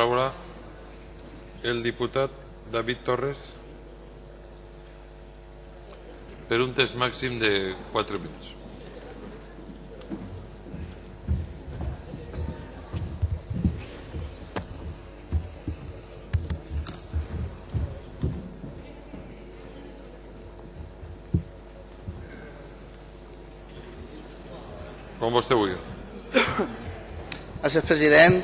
paraula el diputat David Torres per un temps màxim de 4 minuts. Com vostè vulgui. Gràcies, president.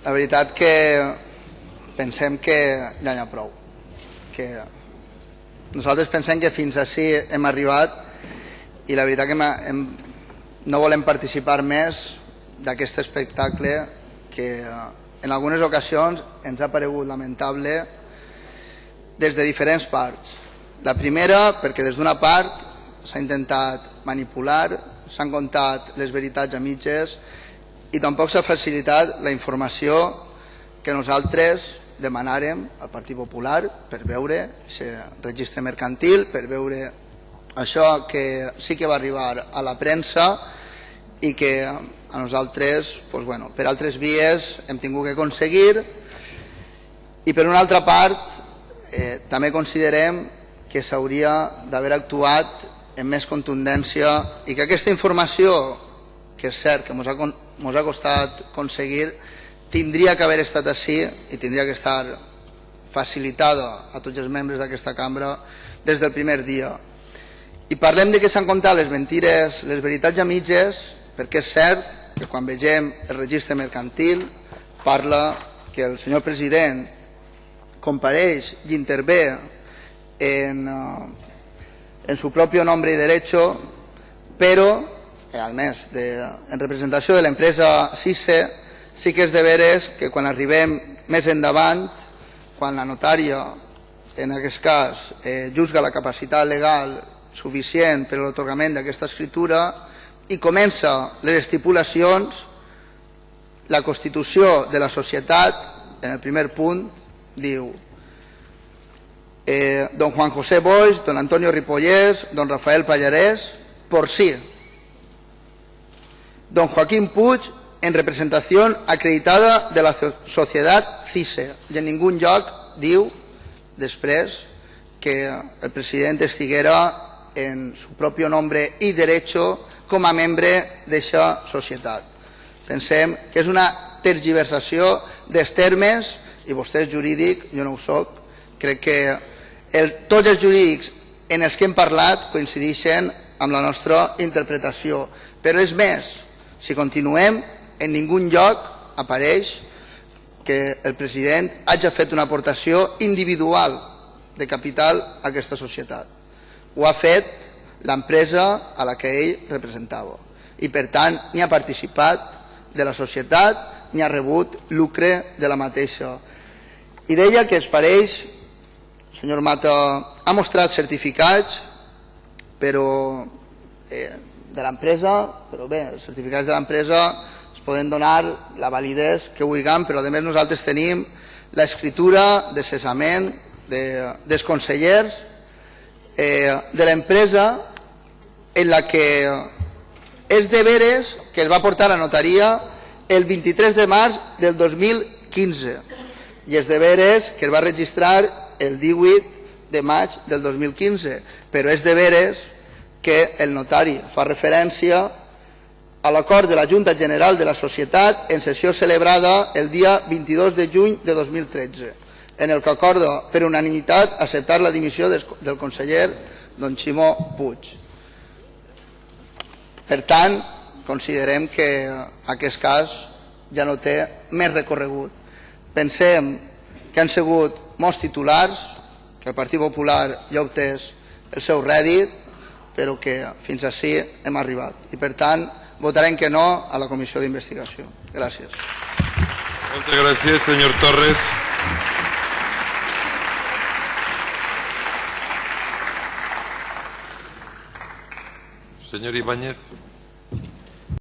La veritat que pensem que ja n'hi ha prou. Que nosaltres pensem que fins així hem arribat i la veritat que hem, hem, no volem participar més d'aquest espectacle que en algunes ocasions ens ha paregut lamentable des de diferents parts. La primera, perquè des d'una part s'ha intentat manipular, s'han contat les veritats a mitges i tampoc s'ha facilitat la informació que nosaltres demanàrem al Partit Popular per veure aquest registre mercantil, per veure això que sí que va arribar a la premsa i que a nosaltres, doncs bueno, per altres vies hem tingut que aconseguir. I per una altra part eh, també considerem que s'hauria d'haver actuat amb més contundència i que aquesta informació, que és cert que ens ha, mos ha costat aconseguir, tindria que haver estat així i tindria que estar facilitada a tots els membres d'aquesta cambra des del primer dia. I parlem de que s'han contat les mentires, les veritats a mitges, perquè és cert que quan vegem el registre mercantil parla que el senyor president compareix i intervé en, eh, en su propio nombre y derecho, pero, eh, al mes, de, en representació de l'empresa CISE, sí que és de veres que quan arribem més endavant, quan la notària, en aquest cas, eh, juzga la capacitat legal suficient per a l'otorgament d'aquesta escritura i comença les estipulacions, la Constitució de la societat, en el primer punt, diu eh, don Juan José Boix, don Antonio Ripollés, don Rafael Pallarés, por sí. Don Joaquín Puig, en representación acreditada de la sociedad CISE. I en ningú lloc diu, després, que el president estiguera en su propio nombre i derecho com a membre d'aquesta societat. Pensem que és una tergiversació dels termes, i vostè és jurídic, jo no ho soc, crec que el, tots els jurídics en els que hem parlat coincideixen amb la nostra interpretació. Però és més, si continuem, en ningú lloc apareix que el president hagi fet una aportació individual de capital a aquesta societat. Ho ha fet l'empresa a la que ell representava. I per tant, ni ha participat de la societat ni ha rebut lucre de la mateixa. I deia que es pareix senyor Mata ha mostrat certificats però eh, de l'empresa, però bé, els certificats de l'empresa es poden donar la validesa que vulguem, però a més nosaltres tenim l'escritura de cessament de, dels consellers eh, de l'empresa en la que és de veres que es va portar a notaria el 23 de març del 2015 i és de veres que es va registrar el 18 de maig del 2015, però és de veres que el notari fa referència a l'acord de la Junta General de la Societat en sessió celebrada el dia 22 de juny de 2013, en el que acorda per unanimitat acceptar la dimissió del conseller don Ximó Puig. Per tant, considerem que aquest cas ja no té més recorregut. Pensem que han sigut molts titulars, que el Partit Popular ja ha obtès el seu rèdit, però que fins així hem arribat. I per tant, votarem que no a la comissió d'investigació. Gràcies. Moltes gràcies, senyor Torres. Senyor Ibáñez.